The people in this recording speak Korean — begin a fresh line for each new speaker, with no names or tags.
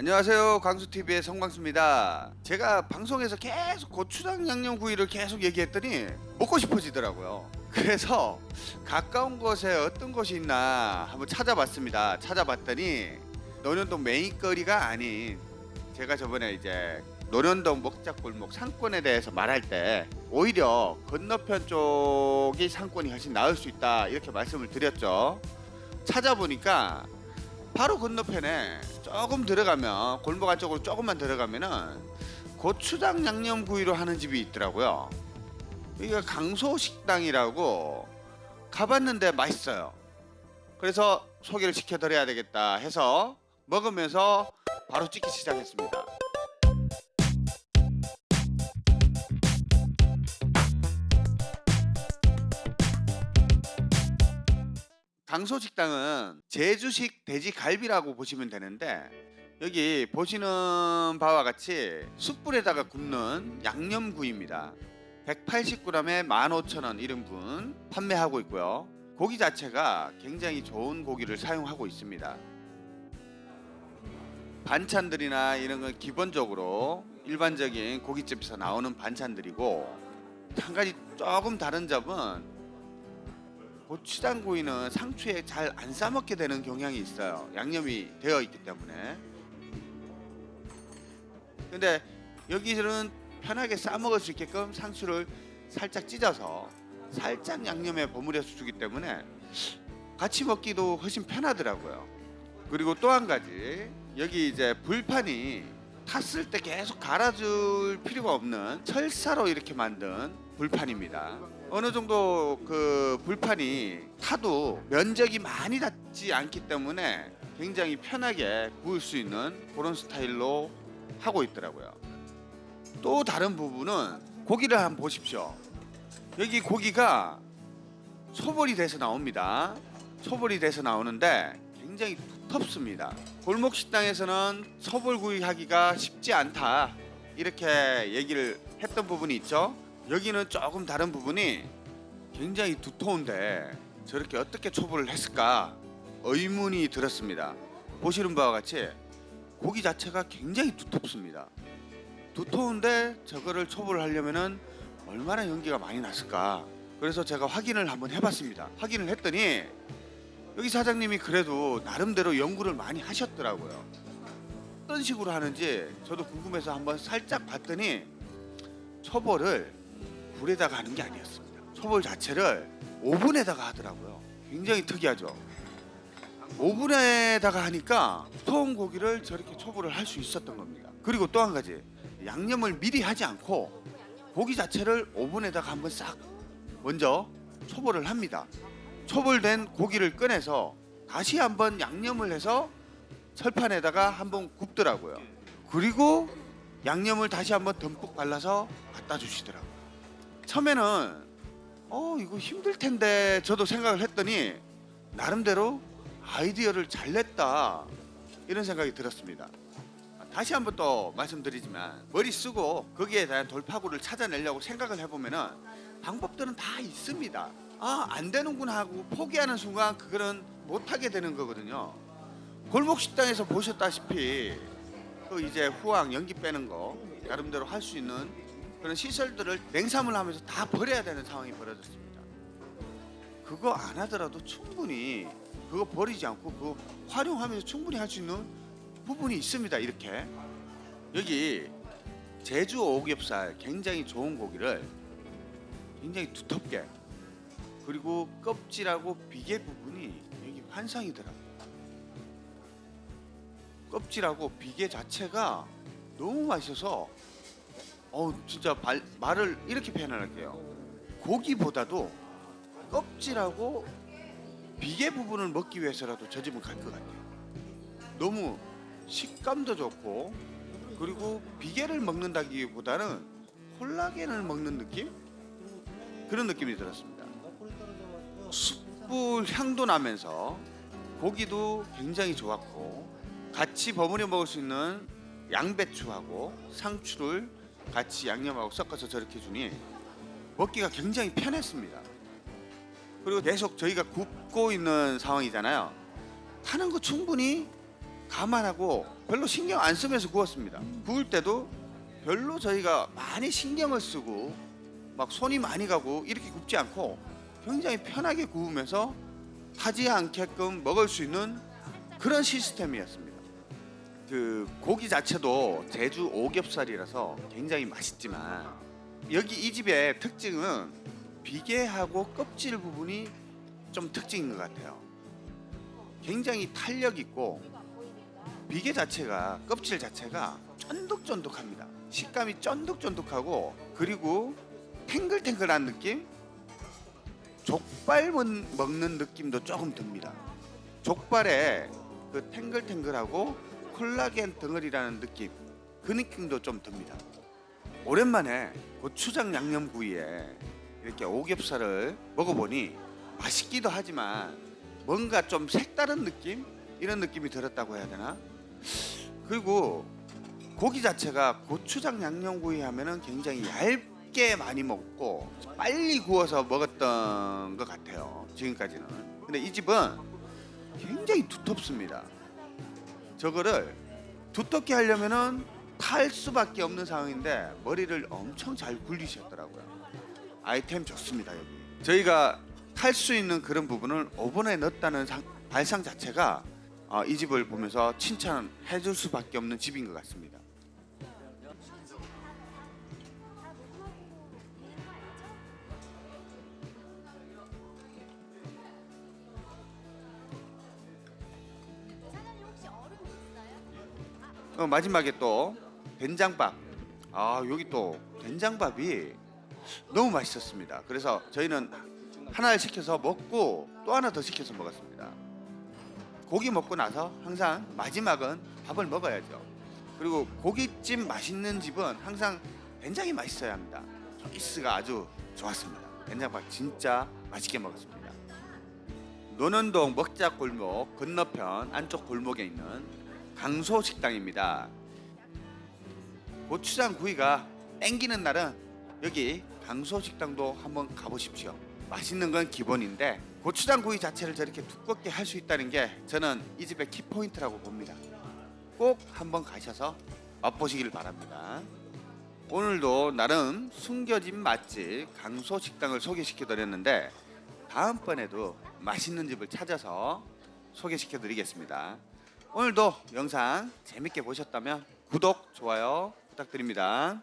안녕하세요. 광수TV의 성광수입니다. 제가 방송에서 계속 고추장 양념구이를 계속 얘기했더니 먹고 싶어지더라고요. 그래서 가까운 곳에 어떤 곳이 있나 한번 찾아봤습니다. 찾아봤더니 논현동 메인거리가 아닌 제가 저번에 이제 논현동 먹자골목 상권에 대해서 말할 때 오히려 건너편 쪽이 상권이 훨씬 나을 수 있다 이렇게 말씀을 드렸죠. 찾아보니까 바로 건너편에 조금 들어가면 골목 안쪽으로 조금만 들어가면은 고추장 양념구이로 하는 집이 있더라고요. 여기가 강소식당이라고 가봤는데 맛있어요. 그래서 소개를 시켜드려야 되겠다 해서 먹으면서 바로 찍기 시작했습니다. 강소식당은 제주식 돼지갈비라고 보시면 되는데 여기 보시는 바와 같이 숯불에다가 굽는 양념구이입니다. 180g에 15,000원 1인분 판매하고 있고요. 고기 자체가 굉장히 좋은 고기를 사용하고 있습니다. 반찬들이나 이런 건 기본적으로 일반적인 고깃집에서 나오는 반찬들이고 한 가지 조금 다른 점은 고추장구이는 상추에 잘 안 싸먹게 되는 경향이 있어요. 양념이 되어 있기 때문에. 근데 여기는 편하게 싸먹을 수 있게끔 상추를 살짝 찢어서 살짝 양념에 버무려서 주기 때문에 같이 먹기도 훨씬 편하더라고요. 그리고 또 한 가지 여기 이제 불판이 탔을 때 계속 갈아줄 필요가 없는 철사로 이렇게 만든 불판입니다. 어느 정도 그 불판이 타도 면적이 많이 닿지 않기 때문에 굉장히 편하게 구울 수 있는 그런 스타일로 하고 있더라고요. 또 다른 부분은 고기를 한번 보십시오. 여기 고기가 소벌이 돼서 나옵니다. 소벌이 돼서 나오는데 굉장히 두텁습니다. 골목 식당에서는 소벌구이 하기가 쉽지 않다 이렇게 얘기를 했던 부분이 있죠. 여기는 조금 다른 부분이 굉장히 두터운데 저렇게 어떻게 초벌을 했을까 의문이 들었습니다. 보시는 바와 같이 고기 자체가 굉장히 두텁습니다. 두터운데 저거를 초벌을 하려면 은 얼마나 연기가 많이 났을까. 그래서 제가 확인을 한번 해봤습니다. 확인을 했더니 여기 사장님이 그래도 나름대로 연구를 많이 하셨더라고요. 어떤 식으로 하는지 저도 궁금해서 한번 살짝 봤더니 초벌을 불에다가 하는 게 아니었습니다. 초벌 자체를 오븐에다가 하더라고요. 굉장히 특이하죠. 오븐에다가 하니까 두터운 고기를 저렇게 초벌을 할 수 있었던 겁니다. 그리고 또 한 가지 양념을 미리 하지 않고 고기 자체를 오븐에다가 한번 싹 먼저 초벌을 합니다. 초벌된 고기를 꺼내서 다시 한번 양념을 해서 철판에다가 한번 굽더라고요. 그리고 양념을 다시 한번 듬뿍 발라서 갖다 주시더라고요. 처음에는 어 이거 힘들 텐데 저도 생각을 했더니 나름대로 아이디어를 잘 냈다 이런 생각이 들었습니다. 다시 한번 또 말씀드리지만 머리 쓰고 거기에 대한 돌파구를 찾아내려고 생각을 해보면은 방법들은 다 있습니다. 아 안 되는구나 하고 포기하는 순간 그거는 못하게 되는 거거든요. 골목 식당에서 보셨다시피 그 이제 후황 연기 빼는 거 나름대로 할 수 있는 그런 시설들을 냉삼을 하면서 다 버려야 되는 상황이 벌어졌습니다. 그거 안 하더라도 충분히 그거 버리지 않고 그거 활용하면서 충분히 할 수 있는 부분이 있습니다. 이렇게 여기 제주 오겹살 굉장히 좋은 고기를 굉장히 두텁게 그리고 껍질하고 비계 부분이 여기 환상이더라고요. 껍질하고 비계 자체가 너무 맛있어서 어 진짜 발- 말을 이렇게 표현할게요. 고기보다도 껍질하고 비계 부분을 먹기 위해서라도 저 집은 갈 것 같아요. 너무 식감도 좋고 그리고 비계를 먹는다기보다는 콜라겐을 먹는 느낌 그런 느낌이 들었습니다. 숯불 향도 나면서 고기도 굉장히 좋았고 같이 버무려 먹을 수 있는 양배추하고 상추를 같이 양념하고 섞어서 저렇게 주니 먹기가 굉장히 편했습니다. 그리고 계속 저희가 굽고 있는 상황이잖아요. 하는 거 충분히 감안하고 별로 신경 안 쓰면서 구웠습니다. 구울 때도 별로 저희가 많이 신경을 쓰고 막 손이 많이 가고 이렇게 굽지 않고 굉장히 편하게 구우면서 타지 않게끔 먹을 수 있는 그런 시스템이었습니다. 그 고기 자체도 제주 오겹살이라서 굉장히 맛있지만 여기 이 집의 특징은 비계하고 껍질 부분이 좀 특징인 것 같아요. 굉장히 탄력 있고 비계 자체가 껍질 자체가 쫀득쫀득합니다. 식감이 쫀득쫀득하고 그리고 탱글탱글한 느낌? 족발 먹- 먹는 느낌도 조금 듭니다. 족발에 그 탱글탱글하고 콜라겐 덩어리라는 느낌 그 느낌도 좀 듭니다. 오랜만에 고추장 양념구이에 이렇게 오겹살을 먹어보니 맛있기도 하지만 뭔가 좀 색다른 느낌 이런 느낌이 들었다고 해야 되나? 그리고 고기 자체가 고추장 양념구이 하면은 굉장히 얇게 많이 먹고 빨리 구워서 먹었던 것 같아요 지금까지는 근데 이 집은 굉장히 두텁습니다 저거를 두텁게 하려면은 탈 수밖에 없는 상황인데 머리를 엄청 잘 굴리셨더라고요. 아이템 좋습니다 여기. 저희가 탈 수 있는 그런 부분을 오븐에 넣었다는 상- 발상 자체가 어, 이 집을 보면서 칭찬해 줄 수밖에 없는 집인 것 같습니다 어, 마지막에 또 된장밥. 아 여기 또 된장밥이 너무 맛있었습니다. 그래서 저희는 하나를 시켜서 먹고 또 하나 더 시켜서 먹었습니다. 고기 먹고 나서 항상 마지막은 밥을 먹어야죠. 그리고 고깃집 맛있는 집은 항상 된장이 맛있어야 합니다. 초이스가 아주 좋았습니다. 된장밥 진짜 맛있게 먹었습니다. 노년동 먹자 골목 건너편 안쪽 골목에 있는 강소 식당입니다. 고추장 구이가 땡기는 날은 여기 강소 식당도 한번 가보십시오. 맛있는 건 기본인데 고추장 구이 자체를 저렇게 두껍게 할 수 있다는 게 저는 이 집의 키포인트라고 봅니다. 꼭 한번 가셔서 맛보시길 바랍니다. 오늘도 나름 숨겨진 맛집 강소 식당을 소개시켜 드렸는데 다음번에도 맛있는 집을 찾아서 소개시켜 드리겠습니다. 오늘도 영상 재밌게 보셨다면 구독, 좋아요 부탁드립니다.